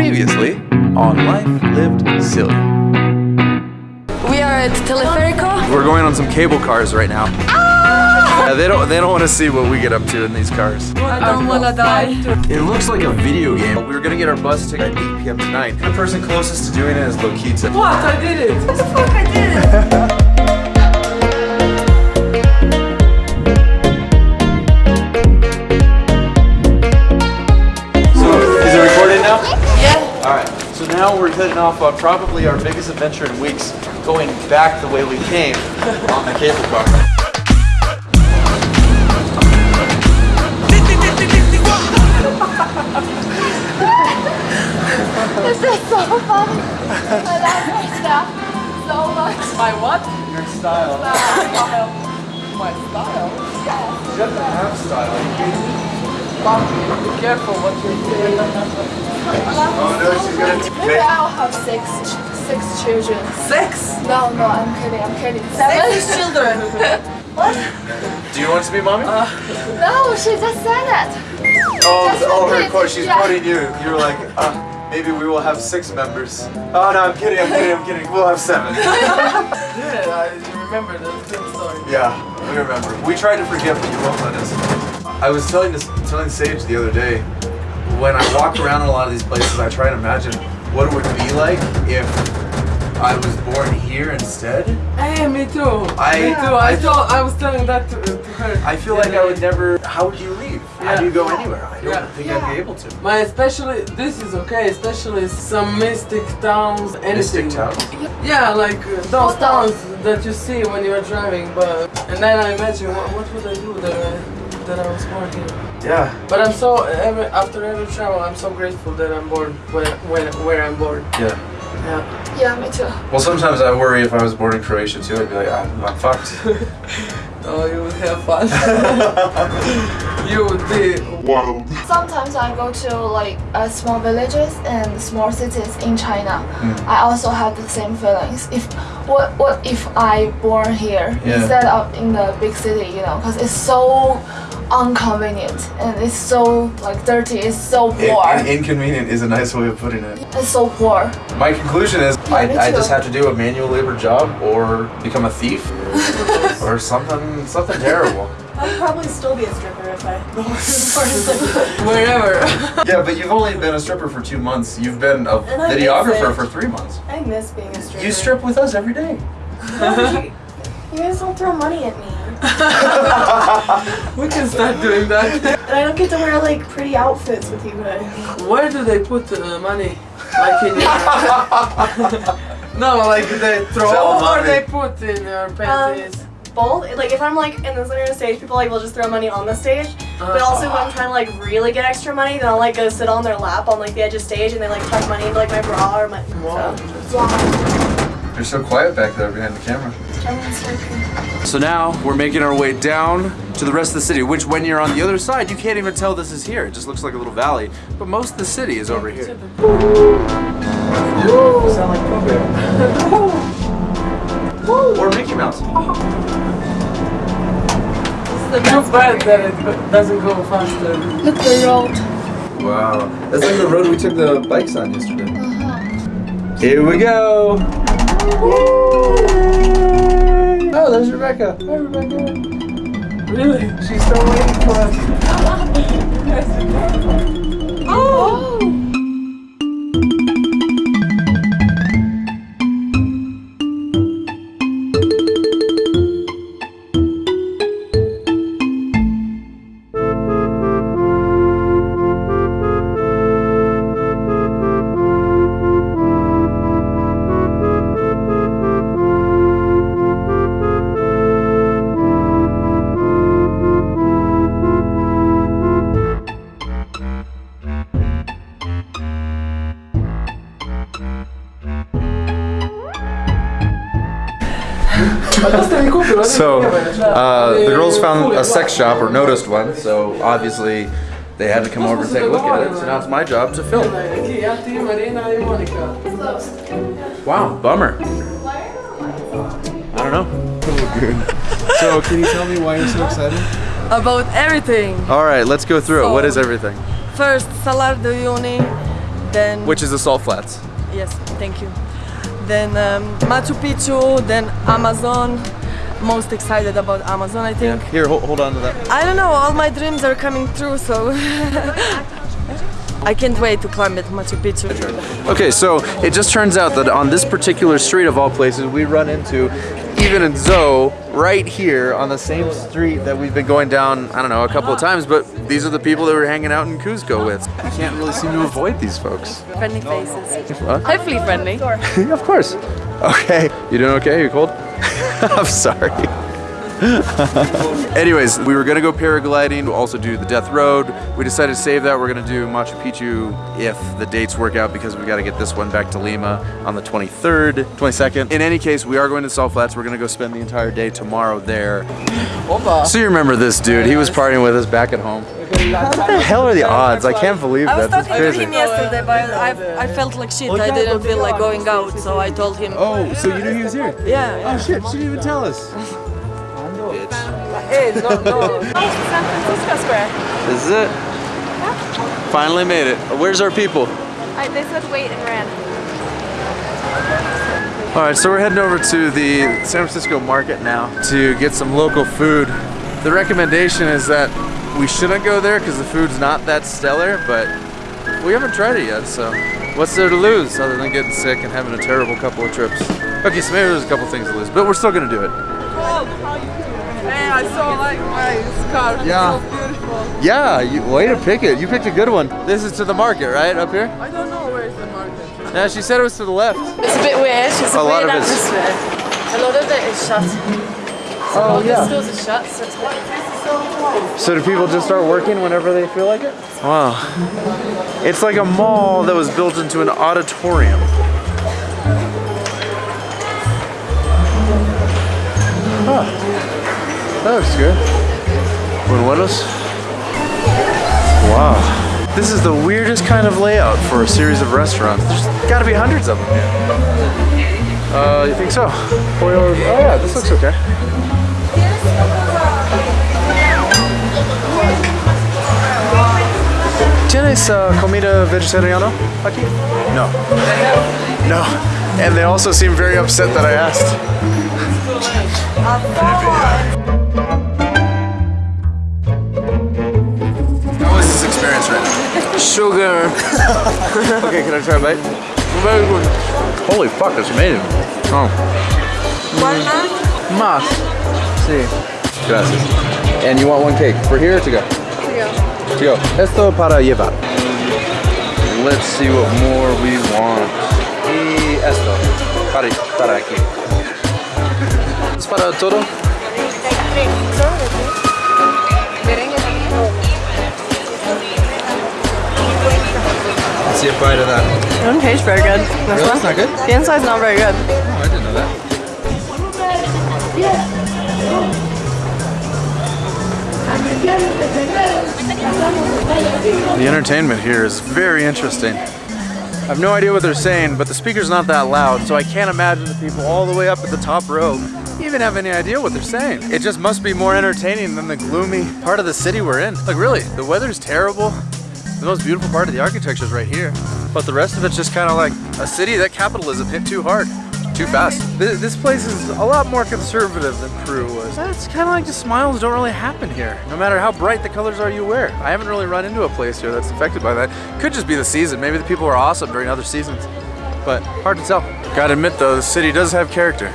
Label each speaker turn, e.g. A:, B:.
A: Previously on Life Lived Silly.
B: We are at Teleferico.
A: We're going on some cable cars right now. Ah! Yeah, they don't they don't want to see what we get up to in these cars.
B: I don't wanna die.
A: It looks like a video game. We were gonna get our bus ticket at 8 p.m. tonight. The person closest to doing it is Lokita.
C: What? I did it!
B: What the fuck I did?
A: heading off on probably our biggest adventure in weeks, going back the way we came on the cable car.
D: This is so funny. I love my stuff so much.
C: My what?
A: Your style.
C: My Style. My style?
A: You have to have style.
C: Be careful what you're doing.
A: Oh no, she's gonna.
D: Maybe I'll have six six children.
C: Six?
D: No, no, I'm kidding. I'm kidding. Seven.
C: Sex children. What?
A: Do you want to be mommy?
D: No, she just said it.
A: oh,
D: just
A: oh, her quote. She's
D: Yeah.
A: quoting you. You were like, uh, maybe we will have six members. Oh no, I'm kidding. I'm kidding. I'm kidding. We'll have seven.
C: Yeah, I remember the story.
A: Yeah, we remember. We tried to forget, but you won't let us. I was telling this, telling Sage the other day, when I walk around in a lot of these places, I try and imagine what it would be like if I was born here instead.
C: Hey, me too.
A: I-
C: me too. I thought I was telling that to, to her.
A: I feel like I would never. How would you leave? How do you go anywhere? I don't
C: Yeah.
A: think I'd be able to.
C: My especially this is okay, especially some mystic towns, anything.
A: Mystic towns.
C: Yeah, like uh, those towns that you see when you're driving. But and then I imagine what, what would I do that I, that I was born here.
A: Yeah.
C: But I'm so every after every travel, I'm so grateful that I'm born where where, where I'm born.
A: Yeah.
C: Yeah.
D: Yeah, me too.
A: Well, sometimes I worry if I was born in Croatia too. I'd be like, I'm, I'm fucked.
C: Oh, you would have fun. you would be. wild.
D: Sometimes I go to like uh, small villages and small cities in China. I also have the same feelings. If what what if I born here
A: Yeah.
D: instead of in the big city, you know, because it's so inconvenient and it's so like dirty. It's so poor.
A: In- inconvenient is a nice way of putting it.
D: it's so poor.
A: My conclusion is
D: Yeah,
A: I, I just have to do a manual labor job or become a thief or something something terrible.
E: I'd probably still be a stripper if I
C: Wherever.
A: Yeah, but you've only been a stripper for two months. You've been a
E: And I miss
A: videographer for three months.
E: I miss being a stripper.
A: You strip with us every day.
E: You guys don't throw money at me.
C: we can start doing that.
E: And I don't get to wear like pretty outfits with you guys.
C: Where do they put uh, money? Like in your... No, like they throw
A: Tell
C: or
A: mommy.
C: they put in your panties.
E: Both. Like if I'm like in the center of the stage, people like will just throw money on the stage. But also when I'm trying to like really get extra money, then I'll like go sit on their lap on like the edge of stage and they like tuck money into like my bra or my.
C: Wow.
E: So.
A: You're so quiet back there behind the camera.
D: Everyone's working.
A: So now we're making our way down to the rest of the city, which when you're on the other side, you can't even tell this is here. It just looks like a little valley. But most of the city is over here. Sound like Pooh Bear. or Mickey Mouse.
C: It's too bad that it doesn't go faster.
D: Look the road.
A: Wow. That's like the road we took the bikes on yesterday. Here we go. Oh, there's Rebecca. Hi, Rebecca.
C: Really?
A: She's still waiting for us.
D: Oh.
A: So, uh, the girls found a sex shop or noticed one, so obviously they had to come over and take a look at it. So now it's my job to film.
C: Ja, ti, Marina i Monica.
A: Wow, bummer. I don't know.
F: So, can you tell me why you're so excited?
B: About everything.
A: All right, let's go through it. What is everything?
B: First, Salar de Uyuni,
G: Then
A: which is the Salt Flats.
G: yes, thank you. Then um, Machu Picchu. Then Amazon. Most excited about Amazon, I think.
A: Here, hold, hold on to that.
G: I don't know. All my dreams are coming true, so I can't wait to climb at Machu Picchu.
A: Okay, so it just turns out that on this particular street of all places, we run into even in Zoe right here on the same street that we've been going down, I don't know, a couple of ah. times, but these are the people that we're hanging out in Cuzco with. You can't really seem to avoid these folks.
B: Friendly faces.
A: What?
B: Hopefully friendly.
A: of course. Okay. You doing okay? You cold? I'm sorry. Anyways, we were gonna go paragliding, we'll also do the Death Road. We decided to save that. We're gonna do Machu Picchu if the dates work out because we gotta get this one back to Lima on the 23rd, 22nd. In any case, we are going to Salt Flats. We're gonna go spend the entire day tomorrow there. So you remember this dude? He was partying with us back at home. What the hell are the odds? I can't believe
G: I was
A: that. That's
G: talking to him yesterday, but I, I felt like shit. I didn't feel like going out, so I told him.
F: Oh, so you knew he was here?
G: Yeah, yeah.
F: Oh shit, she didn't even tell us.
G: Hey, no, no.
B: San Francisco Square.
A: This is it. Finally made it. Where's our people?
B: I, they said wait and ran.
A: All right, so we're heading over to the San Francisco market now to get some local food. The recommendation is that we shouldn't go there because the food's not that stellar, but we haven't tried it yet, so what's there to lose other than getting sick and having a terrible couple of trips? Okay, so maybe there's a couple things to lose, but we're still gonna do it.
G: Hey, I saw like my scarf.
A: Yeah.
G: So beautiful.
A: Yeah, you, way to pick it. You picked a good one. This is to the market, right, up here?
G: I don't know where is the market.
A: Yeah, she said it was to the left.
G: It's a bit weird. It's a,
A: A lot
G: weird
A: of it's-
G: atmosphere. A lot of it is shut.
A: So Oh,
G: The stores are shut, so it's like
A: So do people just start working whenever they feel like it? Wow. It's like a mall that was built into an auditorium. Huh. That looks good. Buenos. Wow. This is the weirdest kind of layout for a series of restaurants. There's gotta be hundreds of them. Uh, you think so? Pollo- Oh yeah, this looks okay. ¿Tienes uh, comida vegetariana aquí? No. No. And they also seem very upset that I asked.
G: sugar.
A: Okay, can I try a bite? Very good. Holy fuck, that's amazing. Oh. Más. Sí. Gracias. And you want one cake for here or to go? To go. To go. Esto para llevar. Let's see what more we want. Y esto. Para, para aquí. ¿Es para todo? See a bite of that.
G: It doesn't taste very good.
A: This Really? That's not good?
G: The inside's not very good.
A: Oh, I didn't know that. The entertainment here is very interesting. I have no idea what they're saying, but the speaker's not that loud, so I can't imagine the people all the way up at the top row even have any idea what they're saying. It just must be more entertaining than the gloomy part of the city we're in. Like really, the weather's terrible. The most beautiful part of the architecture is right here. But the rest of it's just kind of like a city that capitalism hit too hard, too fast. This, this place is a lot more conservative than Peru was. It's kind of like the smiles don't really happen here, no matter how bright the colors are you wear. I haven't really run into a place here that's affected by that. Could just be the season. Maybe the people are awesome during other seasons, but hard to tell. Gotta admit though, the city does have character.